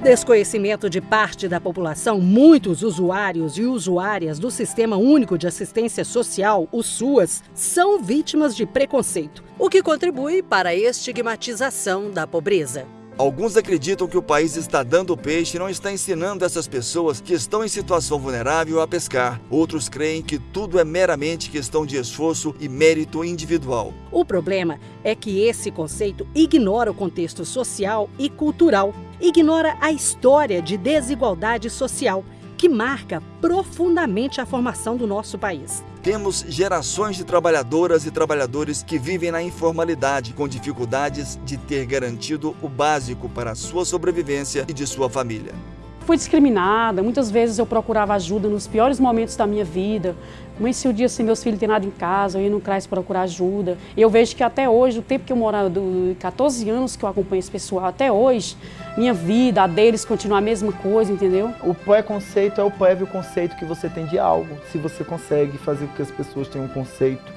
desconhecimento de parte da população, muitos usuários e usuárias do Sistema Único de Assistência Social, o SUAS, são vítimas de preconceito, o que contribui para a estigmatização da pobreza. Alguns acreditam que o país está dando peixe e não está ensinando essas pessoas que estão em situação vulnerável a pescar. Outros creem que tudo é meramente questão de esforço e mérito individual. O problema é que esse conceito ignora o contexto social e cultural, ignora a história de desigualdade social que marca profundamente a formação do nosso país. Temos gerações de trabalhadoras e trabalhadores que vivem na informalidade, com dificuldades de ter garantido o básico para a sua sobrevivência e de sua família. Fui discriminada, muitas vezes eu procurava ajuda nos piores momentos da minha vida. se o dia assim, meus filhos têm nada em casa, eu ia no CRAS procurar ajuda. Eu vejo que até hoje, o tempo que eu moro, do 14 anos que eu acompanho esse pessoal, até hoje, minha vida, a deles continua a mesma coisa, entendeu? O pré-conceito é o prévio conceito que você tem de algo. Se você consegue fazer com que as pessoas tenham um conceito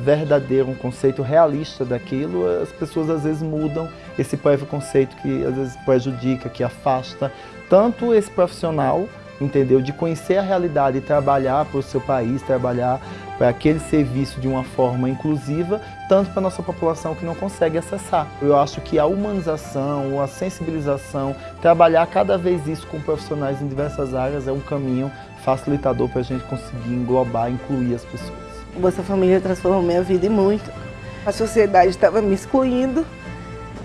verdadeiro, um conceito realista daquilo, as pessoas às vezes mudam esse prévio conceito que às vezes prejudica, que afasta tanto esse profissional, entendeu, de conhecer a realidade e trabalhar para o seu país, trabalhar para aquele serviço de uma forma inclusiva, tanto para a nossa população que não consegue acessar. Eu acho que a humanização, a sensibilização, trabalhar cada vez isso com profissionais em diversas áreas é um caminho facilitador para a gente conseguir englobar, incluir as pessoas. O Bolsa Família transformou minha vida e muito. A sociedade estava me excluindo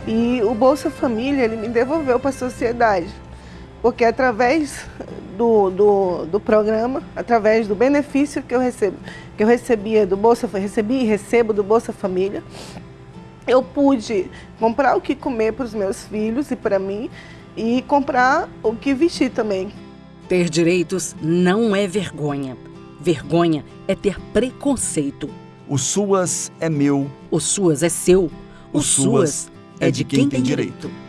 e o Bolsa Família ele me devolveu para a sociedade. Porque através do, do, do, programa, através do benefício que eu, recebo, que eu recebia do Bolsa, recebi e recebo do Bolsa Família, eu pude comprar o que comer para os meus filhos e para mim e comprar o que vestir também. Ter direitos não é vergonha. Vergonha é ter preconceito. O SUAS é meu. O SUAS é seu. O, o SUAS, SUAS é de quem, quem tem direito. direito.